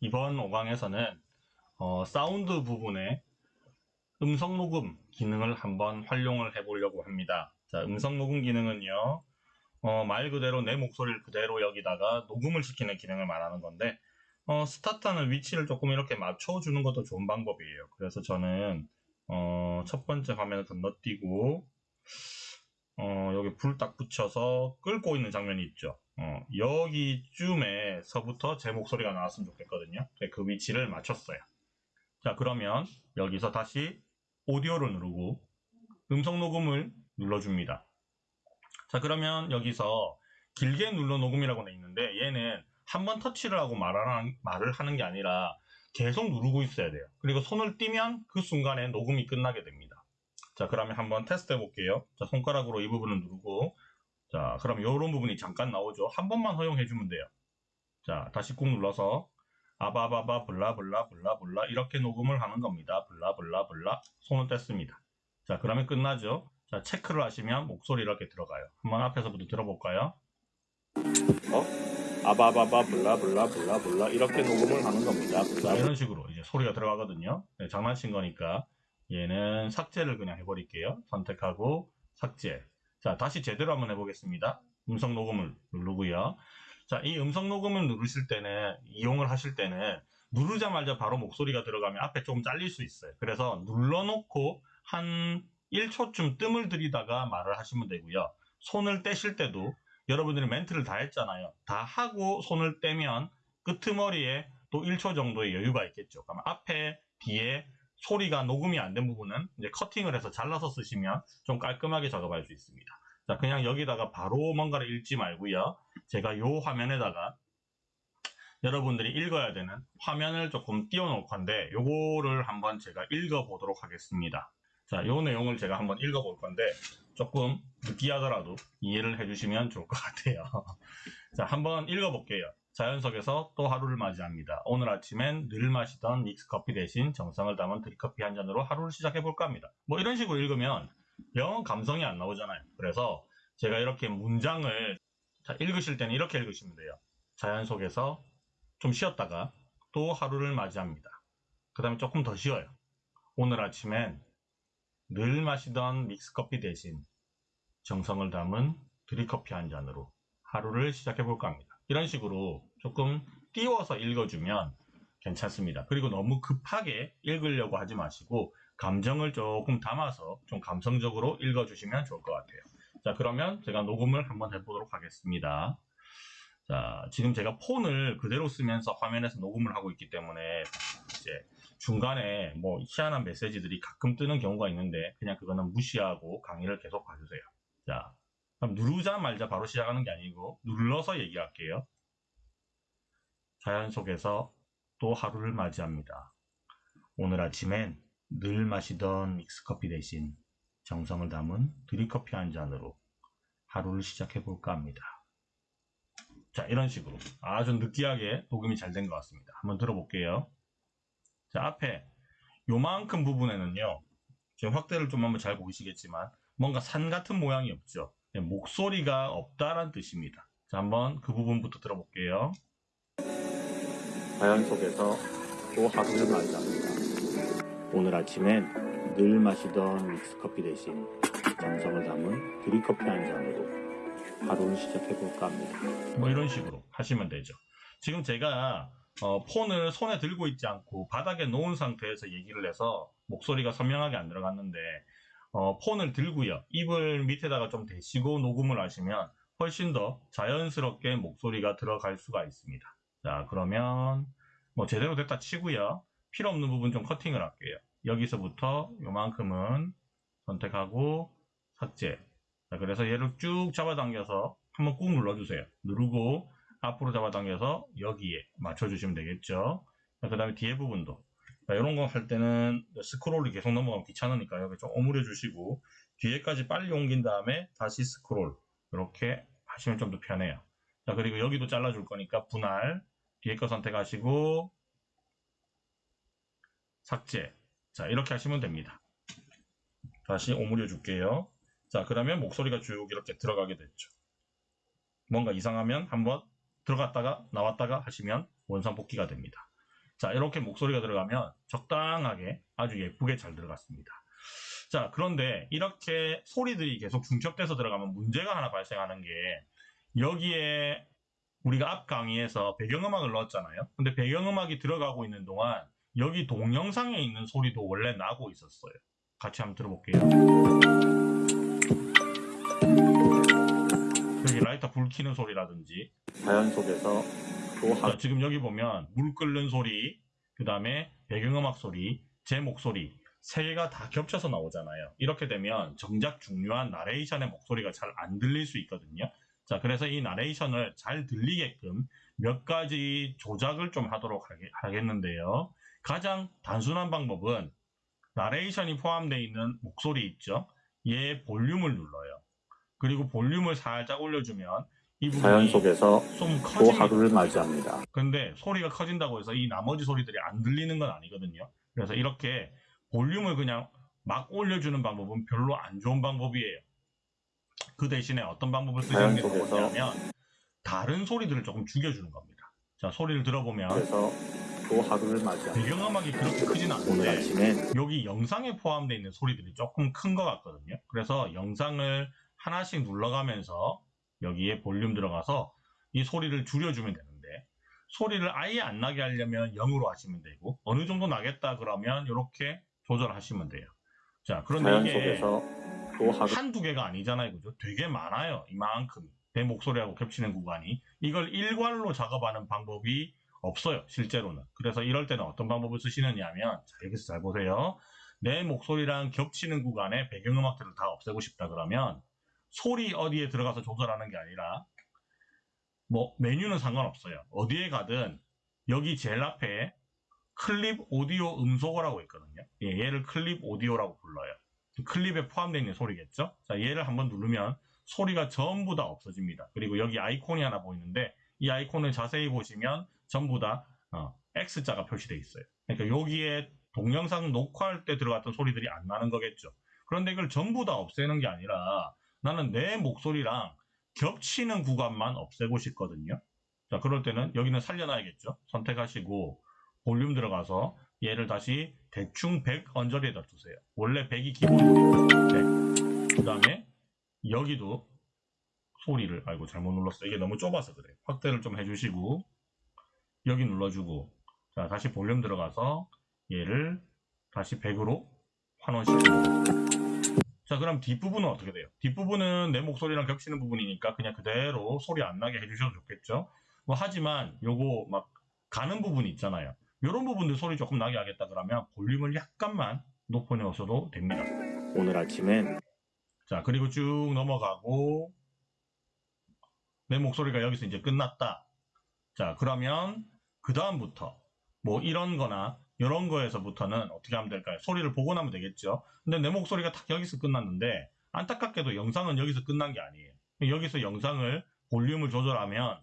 이번 5강에서는 어, 사운드 부분에 음성 녹음 기능을 한번 활용을 해 보려고 합니다. 자, 음성 녹음 기능은요, 어, 말 그대로 내 목소리를 그대로 여기다가 녹음을 시키는 기능을 말하는 건데, 어, 스타트하는 위치를 조금 이렇게 맞춰주는 것도 좋은 방법이에요. 그래서 저는, 어, 첫 번째 화면을 건너뛰고, 어, 여기 불 딱 붙여서 끓고 있는 장면이 있죠. 어, 여기쯤에서부터 제 목소리가 나왔으면 좋겠거든요. 그 위치를 맞췄어요. 자, 그러면 여기서 다시 오디오를 누르고 음성 녹음을 눌러줍니다. 자, 그러면 여기서 길게 눌러 녹음이라고 돼 있는데 얘는 한 번 터치를 하고 말하는, 말을 하는 게 아니라 계속 누르고 있어야 돼요. 그리고 손을 띄면 그 순간에 녹음이 끝나게 됩니다. 자, 그러면 한번 테스트 해볼게요. 자, 손가락으로 이 부분을 누르고 자, 그럼 이런 부분이 잠깐 나오죠. 한 번만 허용해주면 돼요. 자, 다시 꾹 눌러서 아바바바 블라블라 블라블라 이렇게 녹음을 하는 겁니다. 블라블라블라 손을 뗐습니다. 자, 그러면 끝나죠. 자, 체크를 하시면 목소리 이렇게 들어가요. 한번 앞에서부터 들어볼까요? 어? 아바바바 블라블라 블라블라 이렇게 녹음을 하는 겁니다. 자, 이런 식으로 이제 소리가 들어가거든요. 네, 장난친 거니까 얘는 삭제를 그냥 해버릴게요. 선택하고 삭제. 자, 다시 제대로 한번 해보겠습니다. 음성 녹음을 누르고요. 자, 이 음성 녹음을 누르실 때는, 이용을 하실 때는, 누르자마자 바로 목소리가 들어가면 앞에 조금 잘릴 수 있어요. 그래서 눌러놓고 한 1초쯤 뜸을 들이다가 말을 하시면 되고요. 손을 떼실 때도 여러분들이 멘트를 다 했잖아요. 다 하고 손을 떼면 끄트머리에 또 1초 정도의 여유가 있겠죠. 그럼 앞에, 뒤에 소리가 녹음이 안 된 부분은 이제 커팅을 해서 잘라서 쓰시면 좀 깔끔하게 작업할 수 있습니다. 자, 그냥 여기다가 바로 뭔가를 읽지 말고요. 제가 요 화면에다가 여러분들이 읽어야 되는 화면을 조금 띄워놓을 건데 요거를 한번 제가 읽어보도록 하겠습니다. 자, 요 내용을 제가 한번 읽어볼 건데 조금 느끼하더라도 이해를 해주시면 좋을 것 같아요. 자, 한번 읽어볼게요. 자연 속에서 또 하루를 맞이합니다. 오늘 아침엔 늘 마시던 믹스커피 대신 정성을 담은 드립커피 한 잔으로 하루를 시작해볼까 합니다. 뭐 이런 식으로 읽으면 영어 감성이 안 나오잖아요. 그래서 제가 이렇게 문장을 자, 읽으실 때는 이렇게 읽으시면 돼요. 자연 속에서 좀 쉬었다가 또 하루를 맞이합니다. 그 다음에 조금 더 쉬어요. 오늘 아침엔 늘 마시던 믹스커피 대신 정성을 담은 드립커피 한 잔으로 하루를 시작해볼까 합니다. 이런 식으로 조금 띄워서 읽어주면 괜찮습니다. 그리고 너무 급하게 읽으려고 하지 마시고 감정을 조금 담아서 좀 감성적으로 읽어주시면 좋을 것 같아요. 자 그러면 제가 녹음을 한번 해보도록 하겠습니다. 자 지금 제가 폰을 그대로 쓰면서 화면에서 녹음을 하고 있기 때문에 이제 중간에 뭐 희한한 메시지들이 가끔 뜨는 경우가 있는데 그냥 그거는 무시하고 강의를 계속 봐주세요. 자 그럼 누르자 말자 바로 시작하는 게 아니고 눌러서 얘기할게요. 자연 속에서 또 하루를 맞이합니다. 오늘 아침엔 늘 마시던 믹스커피 대신 정성을 담은 드립커피 한 잔으로 하루를 시작해 볼까 합니다. 자 이런 식으로 아주 느끼하게 녹음이 잘 된 것 같습니다. 한번 들어볼게요. 자 앞에 요만큼 부분에는요 지금 확대를 좀 한번 잘 보이시겠지만 뭔가 산 같은 모양이 없죠. 네, 목소리가 없다란 뜻입니다. 자, 한번 그 부분부터 들어볼게요. 자연 속에서 또 하루를 맞이합니다. 오늘 아침엔 늘 마시던 믹스커피 대신 정성을 담은 드립커피 한 잔으로 하루를 시작해볼까 합니다. 뭐 이런 식으로 하시면 되죠. 지금 제가 어, 폰을 손에 들고 있지 않고 바닥에 놓은 상태에서 얘기를 해서 목소리가 선명하게 안 들어갔는데 어, 폰을 들고요. 입을 밑에다가 좀 대시고 녹음을 하시면 훨씬 더 자연스럽게 목소리가 들어갈 수가 있습니다. 자, 그러면 뭐 제대로 됐다 치고요. 필요 없는 부분 좀 커팅을 할게요. 여기서부터 요만큼은 선택하고 삭제. 자, 그래서 얘를 쭉 잡아당겨서 한번 꾹 눌러주세요. 누르고 앞으로 잡아당겨서 여기에 맞춰주시면 되겠죠. 그 다음에 뒤에 부분도 이런 거 할 때는 스크롤이 계속 넘어가면 귀찮으니까 여기 좀 오므려 주시고 뒤에까지 빨리 옮긴 다음에 다시 스크롤 이렇게 하시면 좀 더 편해요. 자 그리고 여기도 잘라줄 거니까 분할 뒤에 거 선택하시고 삭제 자 이렇게 하시면 됩니다. 다시 오므려 줄게요. 자 그러면 목소리가 쭉 이렇게 들어가게 됐죠. 뭔가 이상하면 한번 들어갔다가 나왔다가 하시면 원상 복귀가 됩니다. 자, 이렇게 목소리가 들어가면 적당하게 아주 예쁘게 잘 들어갔습니다. 자, 그런데 이렇게 소리들이 계속 중첩돼서 들어가면 문제가 하나 발생하는 게 여기에 우리가 앞 강의에서 배경음악을 넣었잖아요. 근데 배경음악이 들어가고 있는 동안 여기 동영상에 있는 소리도 원래 나고 있었어요. 같이 한번 들어볼게요. 여기 라이터 불 켜는 소리라든지 자연 속에서 또 자, 하루 지금 여기 보면 물 끓는 소리, 그 다음에 배경음악 소리, 제 목소리 세 개가 다 겹쳐서 나오잖아요. 이렇게 되면 정작 중요한 나레이션의 목소리가 잘 안 들릴 수 있거든요. 자, 그래서 이 나레이션을 잘 들리게끔 몇 가지 조작을 좀 하도록 하겠는데요. 가장 단순한 방법은 나레이션이 포함되어 있는 목소리 있죠? 얘 볼륨을 눌러요. 그리고 볼륨을 살짝 올려주면 이 자연 부분이 속에서 좀또 하루를 맞이합니다. 근데 소리가 커진다고 해서 이 나머지 소리들이 안 들리는 건 아니거든요. 그래서 이렇게 볼륨을 그냥 막 올려주는 방법은 별로 안 좋은 방법이에요. 그 대신에 어떤 방법을 쓰시는 게 좋냐면 다른 소리들을 조금 죽여주는 겁니다. 자, 소리를 들어보면 그래서 또 하루를 맞이합니다. 배경음악이 그렇게 크진 않은데 여기 영상에 포함되어 있는 소리들이 조금 큰 것 같거든요. 그래서 영상을 하나씩 눌러가면서 여기에 볼륨 들어가서 이 소리를 줄여주면 되는데 소리를 아예 안 나게 하려면 0으로 하시면 되고 어느 정도 나겠다 그러면 이렇게 조절하시면 돼요. 자, 그런데 이게 또 하루 한두 개가 아니잖아요. 그죠? 되게 많아요. 이만큼. 내 목소리하고 겹치는 구간이. 이걸 일괄로 작업하는 방법이 없어요. 실제로는. 그래서 이럴 때는 어떤 방법을 쓰시느냐 하면, 자, 여기서 잘 보세요. 내 목소리랑 겹치는 구간에 배경음악들을 다 없애고 싶다 그러면, 소리 어디에 들어가서 조절하는 게 아니라, 뭐, 메뉴는 상관없어요. 어디에 가든, 여기 제일 앞에 클립 오디오 음소거라고 있거든요. 예, 얘를 클립 오디오라고 불러요. 클립에 포함되어 있는 소리겠죠? 자, 얘를 한번 누르면 소리가 전부 다 없어집니다. 그리고 여기 아이콘이 하나 보이는데 이 아이콘을 자세히 보시면 전부 다 어, X자가 표시되어 있어요. 그러니까 여기에 동영상 녹화할 때 들어갔던 소리들이 안 나는 거겠죠. 그런데 이걸 전부 다 없애는 게 아니라 나는 내 목소리랑 겹치는 구간만 없애고 싶거든요. 자, 그럴 때는 여기는 살려놔야겠죠. 선택하시고 볼륨 들어가서 얘를 다시 대충 100 언저리에다 두세요. 원래 100이 기본이니까 100. 그 다음에 여기도 소리를 아이고 잘못 눌렀어. 이게 너무 좁아서 그래. 확대를 좀 해주시고 여기 눌러주고 자 다시 볼륨 들어가서 얘를 다시 100으로 환원시킵니다. 자 그럼 뒷부분은 어떻게 돼요? 뒷부분은 내 목소리랑 겹치는 부분이니까 그냥 그대로 소리 안 나게 해주셔도 좋겠죠. 뭐 하지만 요거 막 가는 부분이 있잖아요. 이런 부분들 소리 조금 나게 하겠다 그러면 볼륨을 약간만 높여놓으셔도 됩니다. 오늘 아침엔 자, 그리고 쭉 넘어가고, 내 목소리가 여기서 이제 끝났다. 자, 그러면, 그-다음부터, 뭐, 이런 거나, 이런 거에서부터는 어떻게 하면 될까요? 소리를 보고 나면 되겠죠? 근데 내 목소리가 딱 여기서 끝났는데, 안타깝게도 영상은 여기서 끝난 게 아니에요. 여기서 영상을, 볼륨을 조절하면,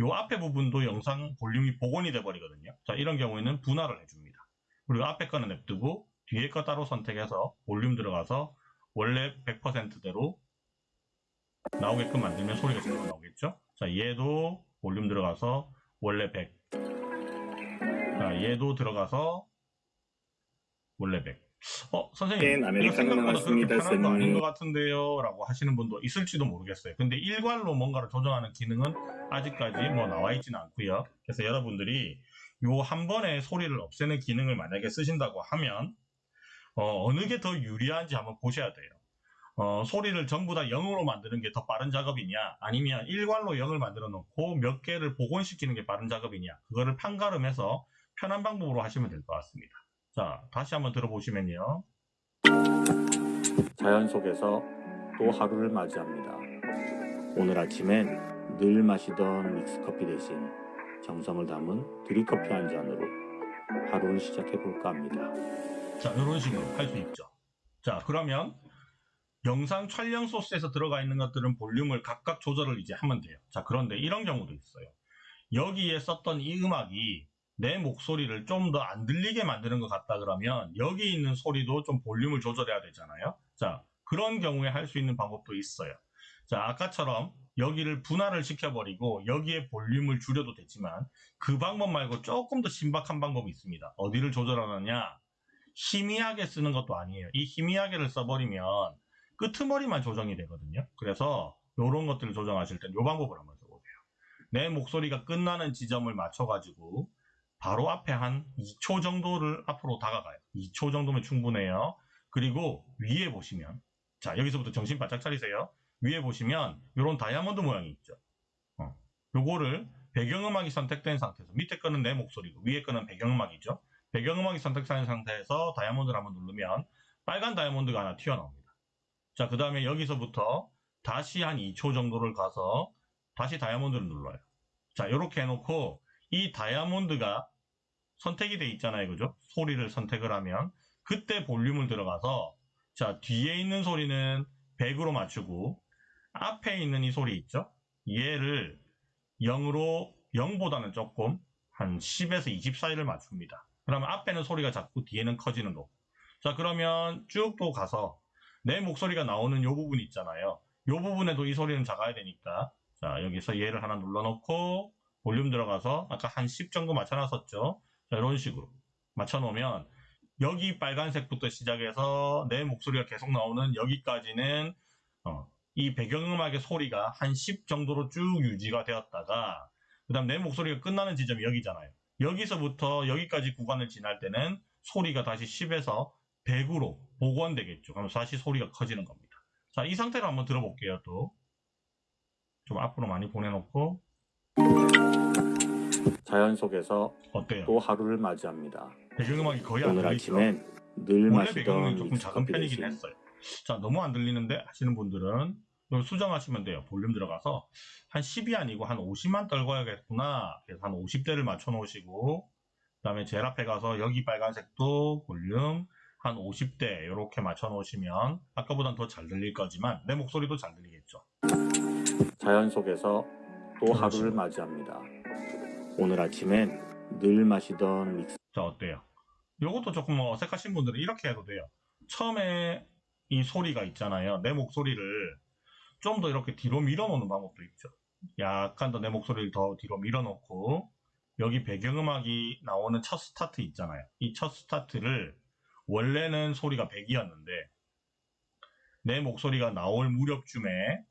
요 앞에 부분도 영상 볼륨이 복원이 돼 버리거든요. 자, 이런 경우에는 분할을 해줍니다. 그리고 앞에 거는 냅두고, 뒤에 거 따로 선택해서, 볼륨 들어가서, 원래 100%대로 나오게끔 만들면 소리가 제대로 나오겠죠? 자, 얘도 볼륨 들어가서 원래 100. 자, 얘도 들어가서 100. 어, 선생님, 네, 이거 생각보다 그렇게 편한 거 아닌. 것 같은데요? 라고 하시는 분도 있을지도 모르겠어요. 근데 일괄로 뭔가를 조정하는 기능은 아직까지 뭐 나와 있지는 않고요. 그래서 여러분들이 요 한 번에 소리를 없애는 기능을 만약에 쓰신다고 하면 어, 느게 더 유리한지 한번 보셔야 돼요. 어, 소리를 전부 다 0으로 만드는 게 더 빠른 작업이냐, 아니면 일괄로 0을 만들어 놓고 몇 개를 복원시키는 게 빠른 작업이냐, 그거를 판가름해서 편한 방법으로 하시면 될 것 같습니다. 자, 다시 한번 들어보시면요. 자연 속에서 또 하루를 맞이합니다. 오늘 아침엔 늘 마시던 믹스커피 대신 정성을 담은 드립커피 한 잔으로 하루를 시작해 볼까 합니다. 자, 이런 식으로 할 수 있죠. 자, 그러면 영상 촬영 소스에서 들어가 있는 것들은 볼륨을 각각 조절을 이제 하면 돼요. 자, 그런데 이런 경우도 있어요. 여기에 썼던 이 음악이 내 목소리를 좀 더 안 들리게 만드는 것 같다 그러면 여기 있는 소리도 좀 볼륨을 조절해야 되잖아요. 자, 그런 경우에 할 수 있는 방법도 있어요. 자, 아까처럼 여기를 분할을 시켜버리고 여기에 볼륨을 줄여도 되지만 그 방법 말고 조금 더 신박한 방법이 있습니다. 어디를 조절하느냐? 희미하게 쓰는 것도 아니에요. 이 희미하게를 써버리면 끄트머리만 조정이 되거든요. 그래서 이런 것들을 조정하실 땐 이 방법을 한번 써보세요. 내 목소리가 끝나는 지점을 맞춰가지고 바로 앞에 한 2초 정도를 앞으로 다가가요. 2초 정도면 충분해요. 그리고 위에 보시면 자 여기서부터 정신 바짝 차리세요. 위에 보시면 이런 다이아몬드 모양이 있죠. 어, 요거를 배경음악이 선택된 상태에서 밑에 거는 내 목소리고 위에 거는 배경음악이죠. 배경음악이 선택된 상태에서 다이아몬드를 한번 누르면 빨간 다이아몬드가 하나 튀어나옵니다. 자, 그 다음에 여기서부터 다시 한 2초 정도를 가서 다시 다이아몬드를 눌러요. 자, 이렇게 해놓고 이 다이아몬드가 선택이 돼 있잖아요. 그죠? 소리를 선택을 하면 그때 볼륨을 들어가서 자, 뒤에 있는 소리는 100으로 맞추고 앞에 있는 이 소리 있죠? 얘를 0으로 0보다는 조금 한 10에서 20 사이를 맞춥니다. 그러면 앞에는 소리가 작고 뒤에는 커지는 거고. 자, 그러면 쭉 또 가서 내 목소리가 나오는 요 부분 있잖아요. 요 부분에도 이 소리는 작아야 되니까 자, 여기서 얘를 하나 눌러놓고 볼륨 들어가서 아까 한 10 정도 맞춰놨었죠. 자, 이런 식으로 맞춰놓으면 여기 빨간색부터 시작해서 내 목소리가 계속 나오는 여기까지는 어, 이 배경음악의 소리가 한 10 정도로 쭉 유지가 되었다가 그 다음 내 목소리가 끝나는 지점이 여기잖아요. 여기서부터 여기까지 구간을 지날 때는 소리가 다시 10에서 100으로 복원되겠죠. 그럼 다시 소리가 커지는 겁니다. 자, 이 상태로 한번 들어볼게요, 또. 좀 앞으로 많이 보내놓고. 자연 속에서 어때요? 또 하루를 맞이합니다. 배경음악이 거의 안 오늘 들리죠? 아침엔 늘 원래 마시던 배경음이 조금 작은 믹스커피 편이긴 대신 했어요. 자, 너무 안 들리는데 하시는 분들은 이걸 수정하시면 돼요. 볼륨 들어가서 한 10이 아니고 한 50만 떨궈야겠구나. 그래서 한 50대를 맞춰 놓으시고 그 다음에 제일 앞에 가서 여기 빨간색도 볼륨 한 50대 이렇게 맞춰 놓으시면 아까보단 더 잘 들릴 거지만 내 목소리도 잘 들리겠죠. 자연 속에서 또 그렇죠. 하루를 맞이합니다. 오늘 아침엔 늘 마시던 믹스 자, 어때요? 요것도 조금 뭐 어색하신 분들은 이렇게 해도 돼요. 처음에 이 소리가 있잖아요. 내 목소리를 좀 더 이렇게 뒤로 밀어놓는 방법도 있죠. 약간 더 내 목소리를 더 뒤로 밀어놓고 여기 배경음악이 나오는 첫 스타트 있잖아요. 이 첫 스타트를 원래는 소리가 100이었는데 내 목소리가 나올 무렵쯤에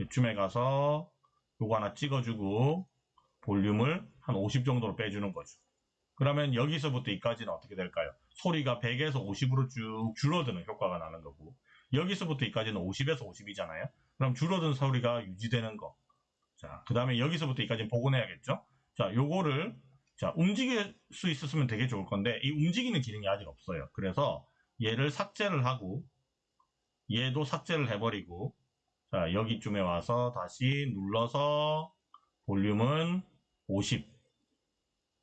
이쯤에 가서 요거 하나 찍어주고 볼륨을 한 50 정도로 빼주는 거죠. 그러면 여기서부터 이까지는 어떻게 될까요? 소리가 100에서 50으로 쭉 줄어드는 효과가 나는 거고 여기서부터 이까지는 50에서 50이잖아요. 그럼 줄어든 소리가 유지되는 거. 자, 그 다음에 여기서부터 이까지는 복원해야겠죠? 자, 요거를 자 움직일 수 있었으면 되게 좋을 건데 이 움직이는 기능이 아직 없어요. 그래서 얘를 삭제를 하고 얘도 삭제를 해버리고 자 여기쯤에 와서 다시 눌러서 볼륨은 50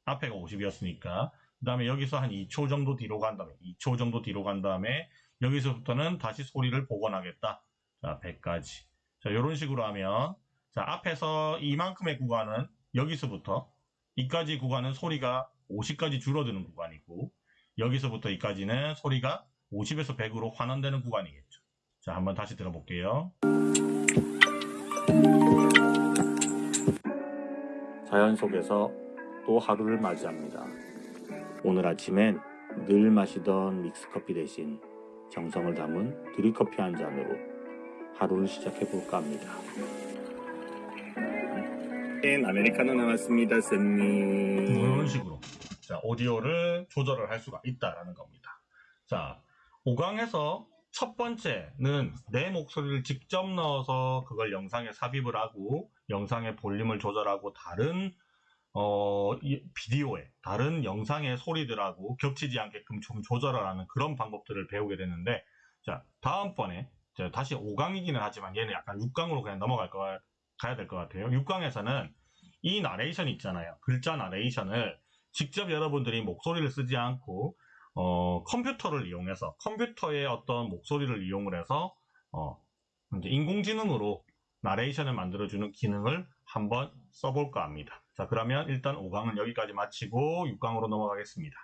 앞에가 50이었으니까. 그 다음에 여기서 한 2초 정도 뒤로 간 다음에 2초 정도 뒤로 간 다음에 여기서부터는 다시 소리를 복원하겠다. 자 100까지. 자 이런 식으로 하면 자 앞에서 이만큼의 구간은 여기서부터 이까지 구간은 소리가 50까지 줄어드는 구간이고 여기서부터 이까지는 소리가 50에서 100으로 환원되는 구간이겠죠 자 한번 다시 들어볼게요 자연 속에서 또 하루를 맞이합니다. 오늘 아침엔 늘 마시던 믹스커피 대신 정성을 담은 드립커피 한 잔으로 하루를 시작해 볼까 합니다. 아메리카노 나왔습니다, 뭐 쌤님. 이런 식으로 자 오디오를 조절을 할 수가 있다라는 겁니다. 자 5강에서 첫 번째는 내 목소리를 직접 넣어서 그걸 영상에 삽입을 하고 영상의 볼륨을 조절하고 다른 어, 이 비디오에 다른 영상의 소리들하고 겹치지 않게끔 좀 조절을 하는 그런 방법들을 배우게 됐는데 자 다음번에 자, 다시 5강이기는 하지만 얘는 약간 6강으로 그냥 넘어갈 거 가야 될 것 같아요. 6강에서는 이 나레이션 있잖아요. 글자 나레이션을 직접 여러분들이 목소리를 쓰지 않고 어, 컴퓨터를 이용해서 컴퓨터의 어떤 목소리를 이용을 해서 어, 이제 인공지능으로 나레이션을 만들어주는 기능을 한번 써볼까 합니다. 자 그러면 일단 5강은 여기까지 마치고 6강으로 넘어가겠습니다.